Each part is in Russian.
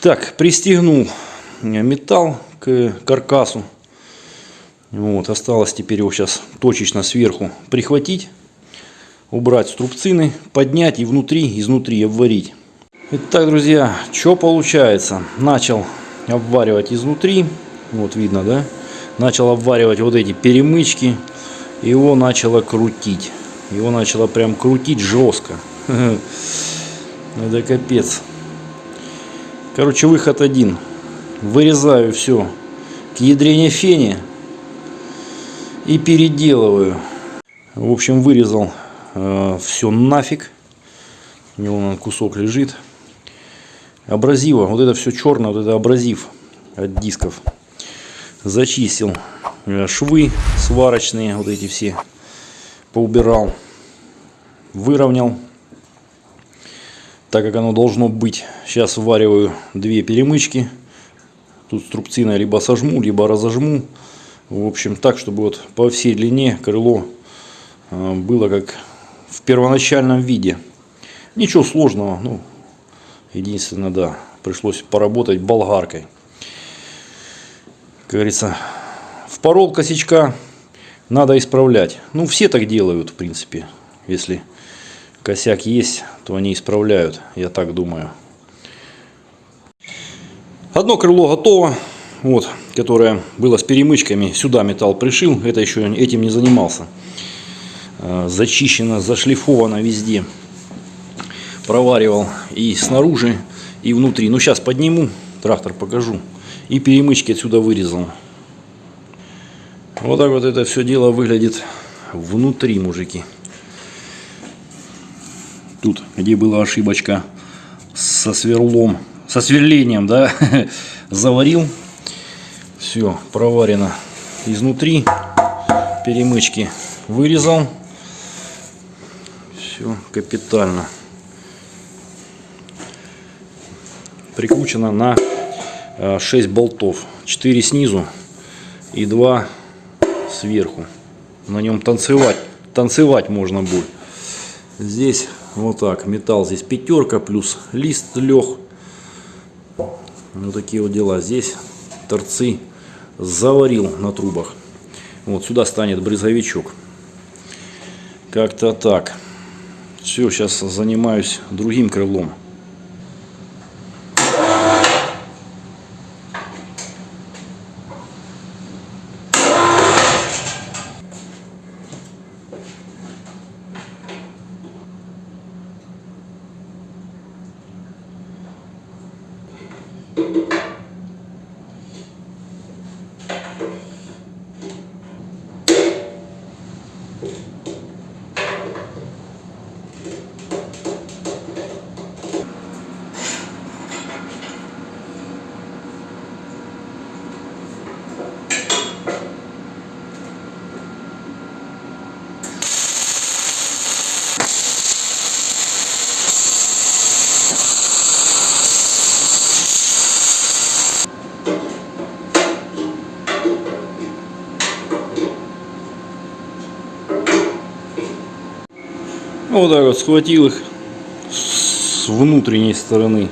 Так, пристегнул металл к каркасу. Вот, осталось теперь его сейчас точечно сверху прихватить, убрать струбцины, поднять и внутри, изнутри обварить. Итак, друзья, что получается? Начал обваривать изнутри, вот видно, да? Начал обваривать вот эти перемычки, его начало крутить. Его начало прям крутить жестко. Это капец. Короче, выход один. Вырезаю все к ядрене фене и переделываю. В общем, вырезал э, все нафиг. У него он кусок лежит. Абразива. Вот это все черное, вот это абразив от дисков. Зачистил э, швы сварочные, вот эти все поубирал. Выровнял так как оно должно быть. Сейчас ввариваю две перемычки. Тут струбцина либо сожму, либо разожму. В общем, так, чтобы вот по всей длине крыло а, было как в первоначальном виде. Ничего сложного. Ну, единственное, да, пришлось поработать болгаркой. Как говорится, впорол косячка, надо исправлять. Ну, все так делают, в принципе, если косяк есть, то они исправляют, я так думаю. Одно крыло готово, вот, которое было с перемычками, сюда металл пришил, это еще этим не занимался. А, зачищено, зашлифовано везде. Проваривал и снаружи, и внутри. Ну, сейчас подниму, трактор покажу. И перемычки отсюда вырезал. Вот так вот это все дело выглядит внутри, мужики. Тут, где была ошибочка со сверлом, со сверлением, да, заварил. Все, проварено изнутри. Перемычки вырезал. Все капитально. Прикручено на 6 э, болтов. 4 снизу и 2 сверху. На нем танцевать, танцевать можно будет. Здесь вот так. Металл здесь пятерка плюс лист лег. Вот такие вот дела. Здесь торцы заварил на трубах. Вот сюда станет брызговичок. Как-то так. Все, сейчас занимаюсь другим крылом. Вот так вот схватил их с внутренней стороны.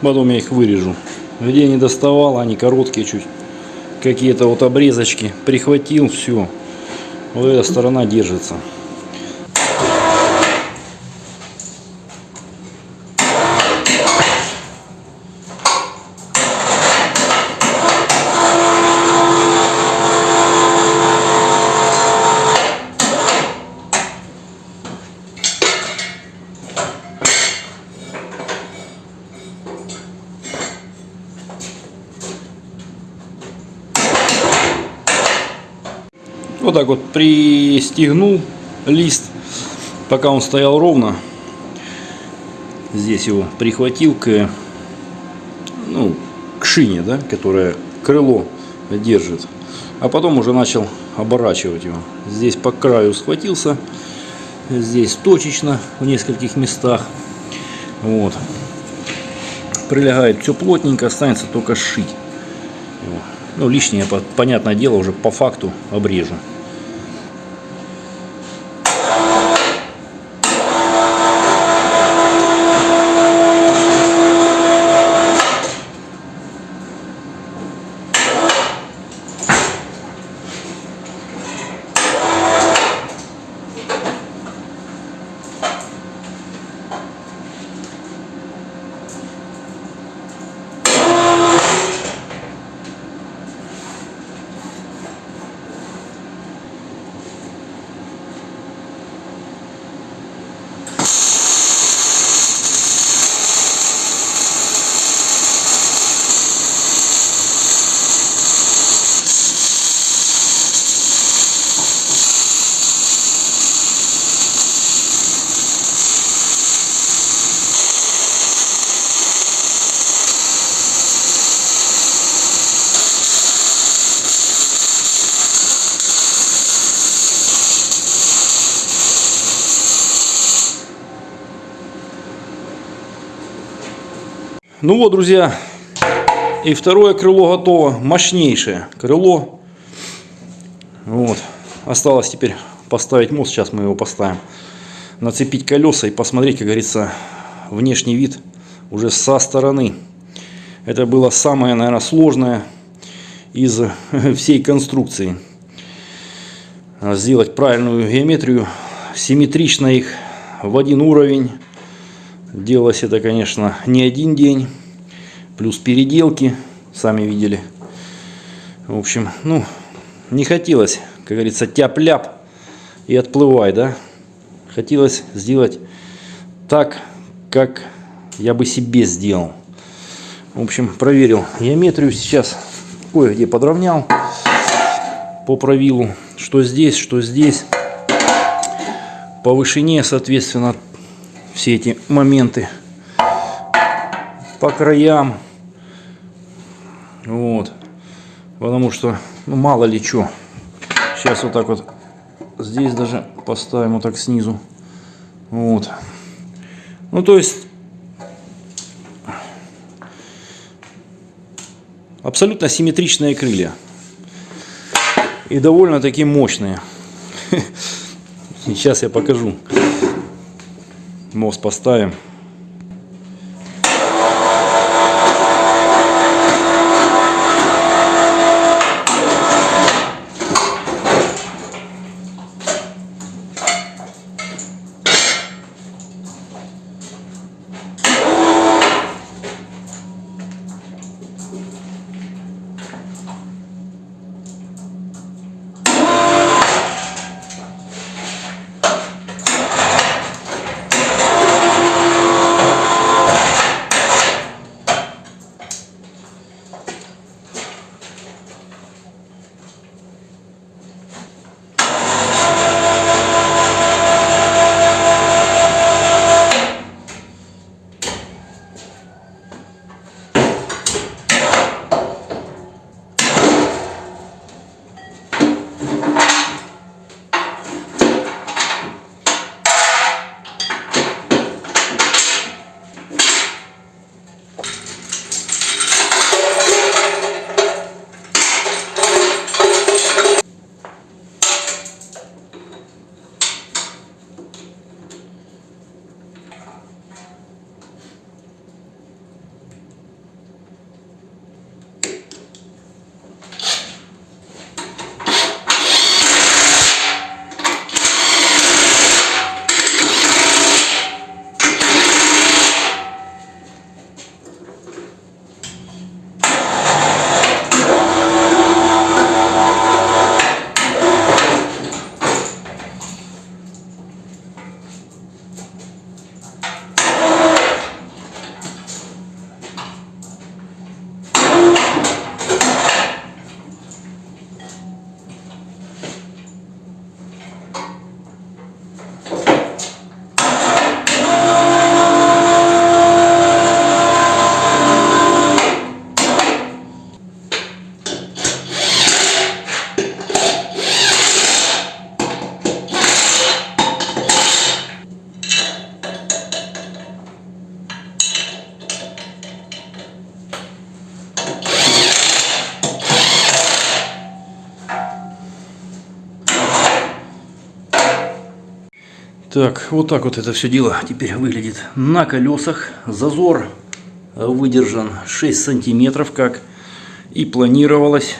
Потом я их вырежу. Где не доставал, они короткие чуть. Какие-то вот обрезочки. Прихватил, все. Вот эта сторона держится. Так вот пристегнул лист, пока он стоял ровно. Здесь его прихватил к, ну, к шине, да, которая крыло держит. А потом уже начал оборачивать его. Здесь по краю схватился, здесь точечно в нескольких местах. Вот. Прилегает все плотненько, останется только шить. Ну, лишнее, понятное дело, уже по факту обрежу. Ну вот, друзья, и второе крыло готово. Мощнейшее крыло. Вот. Осталось теперь поставить мост. Сейчас мы его поставим. Нацепить колеса и посмотреть, как говорится, внешний вид уже со стороны. Это было самое, наверное, сложное из всей конструкции. Сделать правильную геометрию, симметрично их в один уровень. Делалось это, конечно, не один день. Плюс переделки, сами видели. В общем, ну, не хотелось, как говорится, тяп-ляп и отплывай, да. Хотелось сделать так, как я бы себе сделал. В общем, проверил геометрию сейчас, кое-где подровнял по правилу, что здесь, что здесь. По вышине, соответственно, все эти моменты по краям. Вот. Потому что, ну, мало ли что. Сейчас вот так вот здесь даже поставим вот так снизу. Вот. Ну, то есть, абсолютно симметричные крылья. И довольно-таки мощные. Сейчас я покажу. Мост поставим. Так, вот так вот это все дело теперь выглядит на колесах. Зазор выдержан 6 сантиметров, как и планировалось.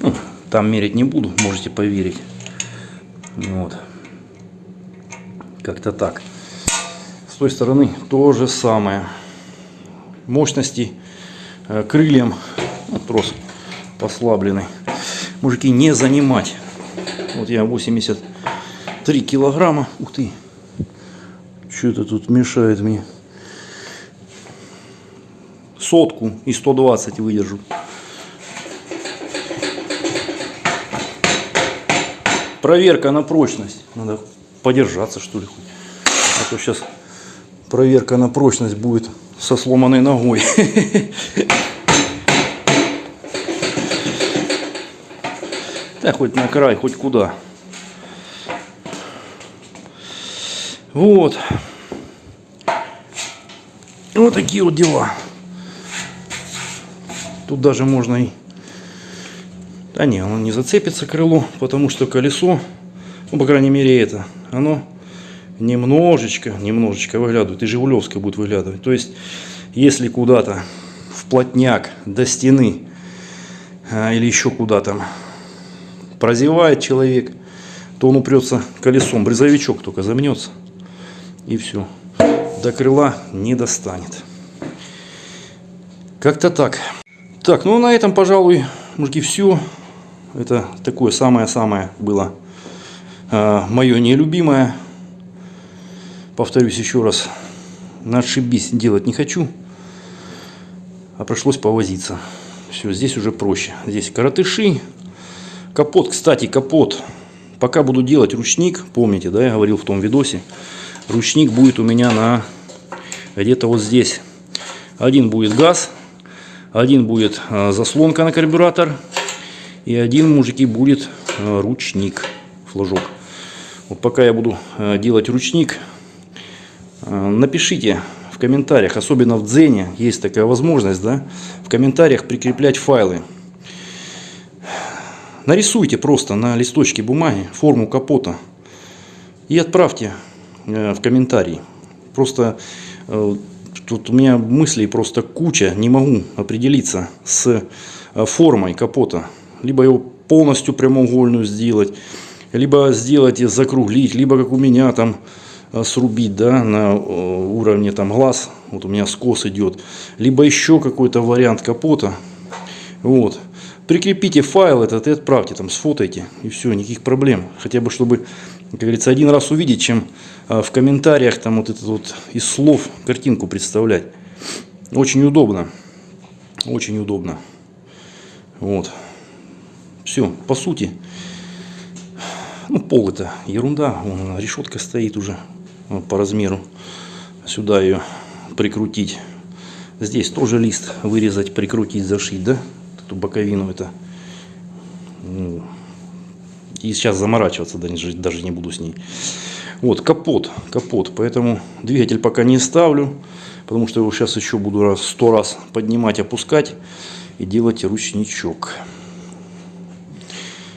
Ну, там мерить не буду, можете поверить. Вот. Как-то так. С той стороны то же самое. Мощности э, крыльям, трос послабленный, мужики, не занимать. Вот я 80 3 килограмма. Ух ты. Что это тут мешает мне? Сотку и 120 выдержу. Проверка на прочность. Надо подержаться что ли. А то сейчас проверка на прочность будет со сломанной ногой. Да хоть на край, хоть куда. Вот. Вот такие вот дела. Тут даже можно и... Да не, оно не зацепится крыло, потому что колесо, ну, по крайней мере, это, оно немножечко, немножечко выглядывает. И Жигулевская будет выглядывать. То есть, если куда-то в плотняк до стены а, или еще куда-то прозевает человек, то он упрется колесом. Брезовичок только замнется. И все. До крыла не достанет. Как-то так. Так, ну на этом, пожалуй, мужики, все. Это такое самое-самое было э, мое нелюбимое. Повторюсь еще раз. На ошибись делать не хочу. А пришлось повозиться. Все, здесь уже проще. Здесь коротыши. Капот, кстати, капот. Пока буду делать ручник, помните, да, я говорил в том видосе, ручник будет у меня на где-то вот здесь. Один будет газ, один будет а, заслонка на карбюратор, и один, мужики, будет а, ручник, флажок. Вот пока я буду а, делать ручник, напишите в комментариях, особенно в Дзене, есть такая возможность, да, в комментариях прикреплять файлы. Нарисуйте просто на листочке бумаги форму капота и отправьте э, в комментарии. Просто э, тут у меня мыслей просто куча, не могу определиться с э, формой капота. Либо его полностью прямоугольную сделать, либо сделать и закруглить, либо как у меня там срубить да, на уровне там глаз, вот у меня скос идет, либо еще какой-то вариант капота. Вот прикрепите файл этот и отправьте, там, сфотайте, и все, никаких проблем. Хотя бы, чтобы, как говорится, один раз увидеть, чем в комментариях там вот этот вот из слов картинку представлять. Очень удобно. Очень удобно. Вот. Все, по сути, ну, пол это ерунда. Вон, решетка стоит уже вот, по размеру. Сюда ее прикрутить. Здесь тоже лист вырезать, прикрутить, зашить, да? эту боковину это ну, и сейчас заморачиваться даже не буду с ней вот капот капот. Поэтому двигатель пока не ставлю потому что его сейчас еще буду раз сто раз поднимать опускать и делать ручничок.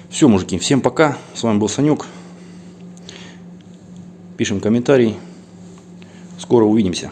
Все мужики всем пока. С вами был санек пишем комментарий скоро увидимся